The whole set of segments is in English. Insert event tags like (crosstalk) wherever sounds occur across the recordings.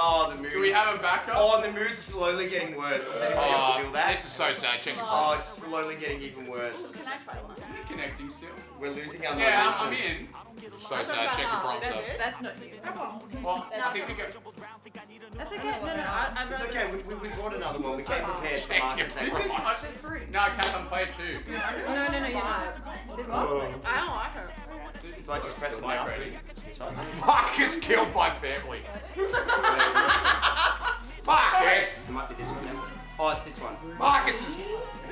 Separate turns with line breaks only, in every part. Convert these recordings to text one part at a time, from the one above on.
Oh, the mood.
Do we have a backup?
Oh, the mood's slowly getting worse. Does anybody else
Oh,
feel that?
this is so sad. Check your
Oh, it's slowly getting even worse.
Can I try one?
Is it connecting still?
We're losing our
Yeah, I'm,
momentum.
I'm in.
So sad. Check your prompter.
That's, that's not you.
Well, I think we go.
That's okay. No, no, I, I'd
It's
rather.
okay, we, we, we brought another one. We came prepared for
Thank.
Marcus.
This is. I,
Free.
no, I can't. I'm playing too.
No, no, no, you're not. This one?
Oh.
I don't like her.
So I just press it
Mic
now.
ready.
It's fine.
Marcus killed my family. (laughs)
one.
Marcus is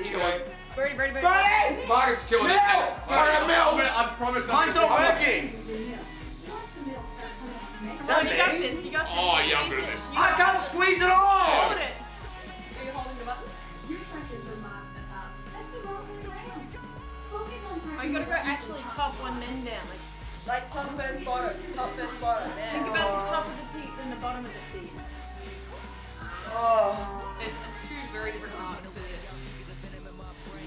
killing.
Birdie, birdie, birdie.
Buddy!
Marcus is killing it. Alright,
I'm
Mel.
gonna- I promise. I'm
Mine's not working!
Come on, you got this. You got this.
Oh, yeah, I'm good at this.
I can't squeeze it all!
Hold it. Are you holding the buttons? Oh, you gotta go actually top one, then down. Like,
Like top first bottom, top first bottom. Yeah.
think about very different arts for this.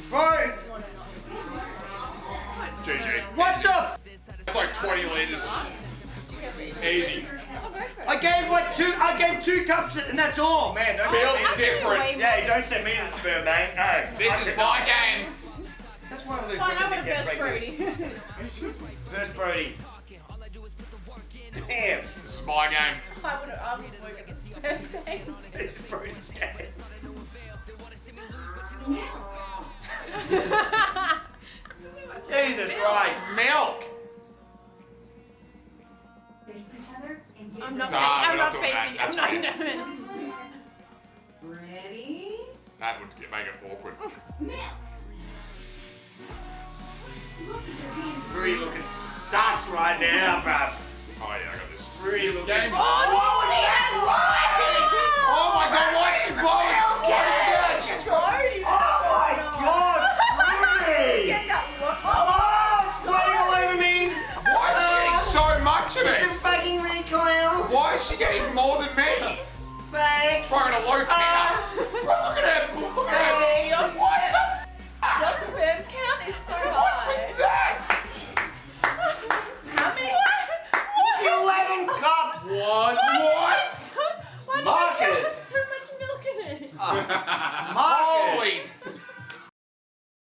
bro!
GG.
What the? F-
It's like 20 liters. Easy.
Go for it.
I gave like two. I gave two cups and that's all. Man, don't
Built
send me.
different.
Yeah, don't send me to the sperm bank. No.
This is my game.
That's one of those
Fine, I
that
want
get
to
pregnant.
Brody.
First (laughs) Brody. Damn.
This is my game.
I would have moved.
This is Brody's game. Jesus Christ.
Milk.
I'm not,
Nah,
I'm not
not
facing
that.
I'm not
fine.
doing.
Ready?
That would get, make it awkward.
Fruity looking sus right now, bruv.
So much of
It's a fucking recoil.
Why is she getting more than me?
Fake.
Bro, in a low count. Ah. Bro, look at her. Look at her.
Your
What the f-
Your sperm count is so
What's
high.
with that?
How many? What? (laughs)
Eleven cups.
What?
What? (laughs)
Why did
Marcus.
so much milk in it?
Marcus.
Holy